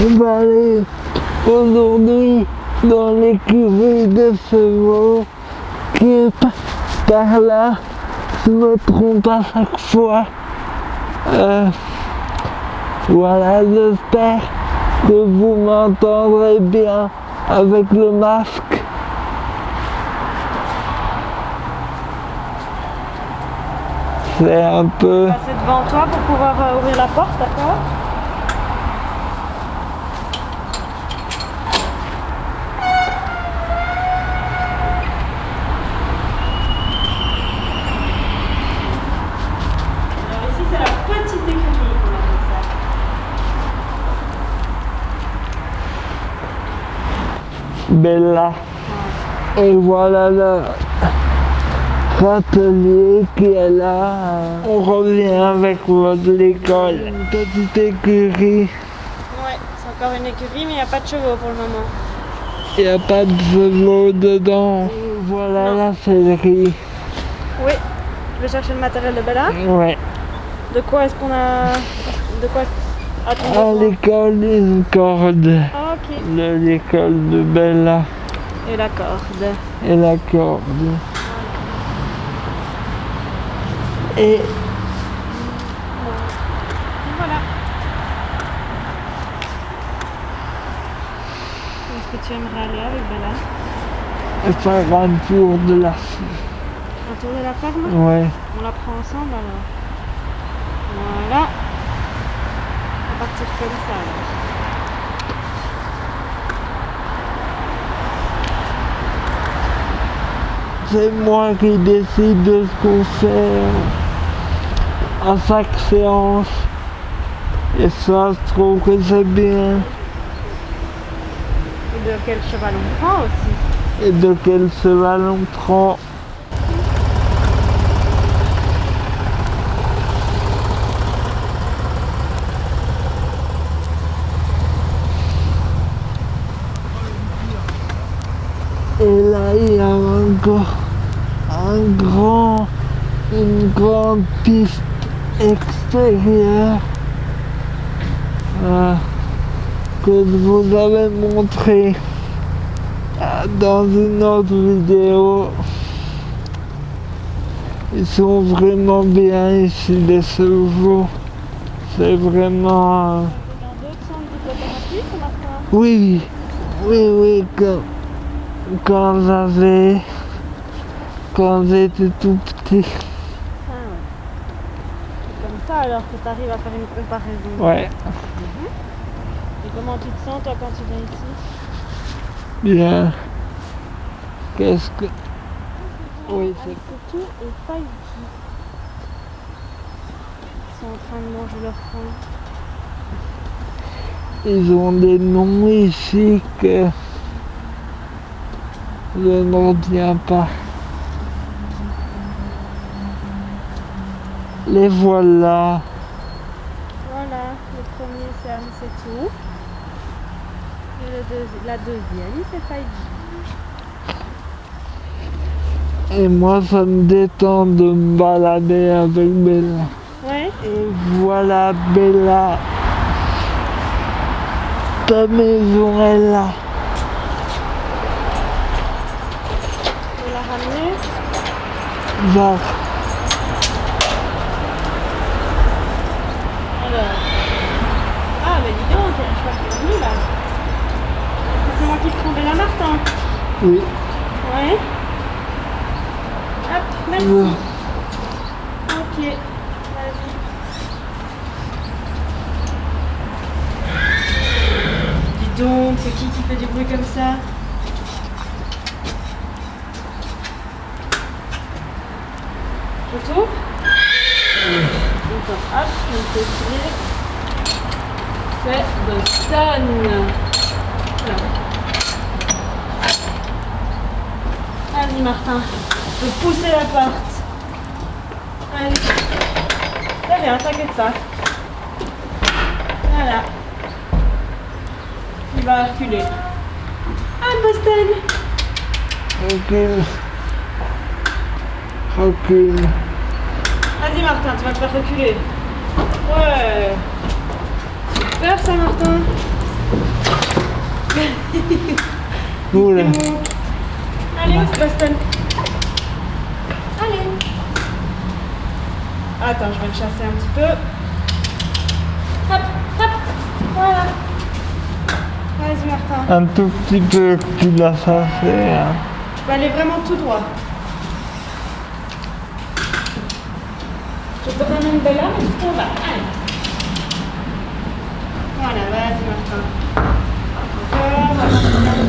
On va aller aujourd'hui dans l'écurie de chevaux qui est pa- par là. Je me trompe à chaque fois. Euh, voilà, j'espère que vous m'entendrez bien avec le masque. C'est un peu... Passer devant toi pour pouvoir euh, ouvrir la porte, d'accord Alors ici c'est la petite écurie qu'on appelle ça. Bella. Et voilà le râtelier qui est là. On revient avec votre l'école. Une petite écurie. Ouais, c'est encore une écurie mais il n'y a pas de chevaux pour le moment. Il n'y a pas de chevaux dedans. Et voilà Non. la sellerie. Oui, je vais chercher le matériel de Bella. Ouais. De quoi est-ce qu'on a... De quoi À l'école, une corde. Ah. De l'école de Bella. Et la corde. Et la corde. Et Voilà. Est-ce que tu aimerais aller avec Bella? faire un tour de la... Un tour de la ferme Ouais. On la prend ensemble alors. Voilà. On va partir comme ça alors. C'est moi qui décide de ce qu'on fait à chaque séance. Et ça, je trouve que c'est bien. Et de quel cheval on prend aussi? Et de quel cheval on prend? Et là, il y a encore un grand, une grande piste extérieure euh, que je vous avais montré euh, dans une autre vidéo. Ils sont vraiment bien ici, les chevaux. C'est vraiment... euh, oui, oui, oui, quand, quand j'avais, quand j'étais tout petit, Ah ouais. Comme ça alors que tu arrives à faire une comparaison. ouais, Et comment tu te sens toi quand tu viens ici? Bien. Qu'est-ce que, oui, c'est, tout et pas ici. Ils sont en train de manger leur faim. ils ont des noms ici que je ne retiens pas. Les voilà. Voilà, le premier c'est Anicetou. Et le la deuxième c'est Faïdi. Et moi, ça me détend de me balader avec Bella. Ouais. Et voilà Bella. Ta maison est là. On l'a. Va. Alors. Ah mais dis donc, je crois qu'il est venu là. Est-ce que c'est moi qui Martin Oui. Ouais. Hop, merci. Ok. Vas-y. Dis donc, c'est qui qui fait du bruit comme ça? Je t'ouvre D'accord, hop, je vais t'écrire. C'est Boston. Voilà. Vas-y Martin, je peux pousser la porte. Allez. Très bien, t'inquiète pas. Voilà. Il va reculer. Ah, Boston Recule. Recule. Vas-y Martin, tu vas te faire reculer. Ouais. Super ça Martin. Oula. Allez, où Sébastien Allez. Attends, je vais le chasser un petit peu. Hop, hop, voilà. Vas-y, Martin. Un tout petit peu que tu l'as chassé. Hein. Tu peux aller vraiment tout droit. Je te ramène de là, mais tu là. Allez. Voilà, vas-y, Martin. Encore,